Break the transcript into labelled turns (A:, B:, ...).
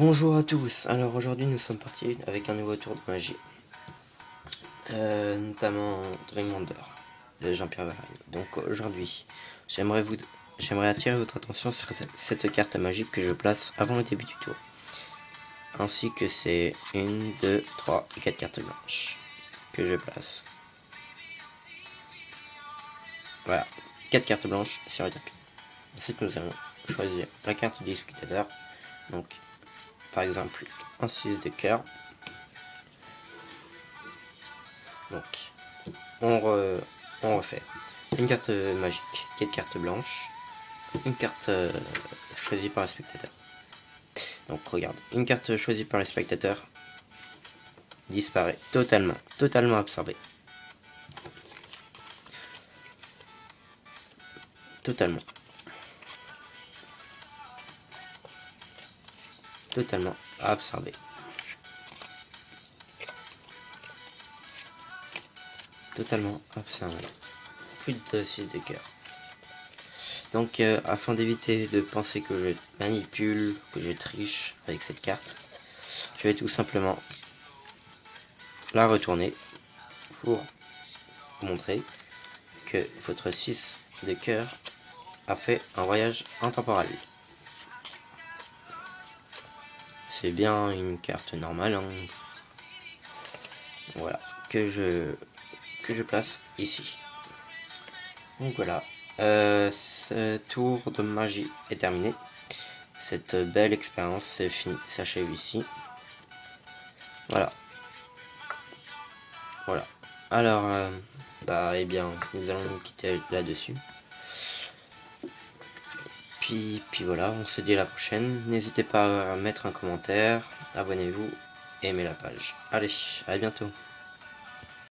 A: Bonjour à tous, alors aujourd'hui nous sommes partis avec un nouveau tour de magie, euh, notamment Dream Wonder de Jean-Pierre Varin. Donc aujourd'hui, j'aimerais attirer votre attention sur cette carte magique que je place avant le début du tour, ainsi que ces 1, 2, 3 et 4 cartes blanches que je place. Voilà, 4 cartes blanches sur le tapis. Ensuite nous allons choisir la carte du spectateur, donc par exemple un 6 de cœur. Donc, on, refait une carte magique, quatre cartes blanches, une carte euh, choisie par le spectateur. Donc regarde, une carte choisie par le spectateur disparaît totalement, totalement absorbée. Totalement. Totalement absorbé. Totalement absorbé. Plus de 6 de cœur. Donc, euh, afin d'éviter de penser que je manipule, que je triche avec cette carte, je vais tout simplement la retourner pour vous montrer que votre 6 de cœur a fait un voyage intemporel c'est bien une carte normale. Hein. Voilà, que je, que je place ici. Donc voilà, euh, ce tour de magie est terminé. Cette belle expérience s'achève ici. Voilà. Voilà. Alors, euh, bah, eh bien, nous allons nous quitter là-dessus puis, voilà, on se dit à la prochaine. N'hésitez pas à mettre un commentaire, abonnez-vous, aimez la page. Allez, à bientôt.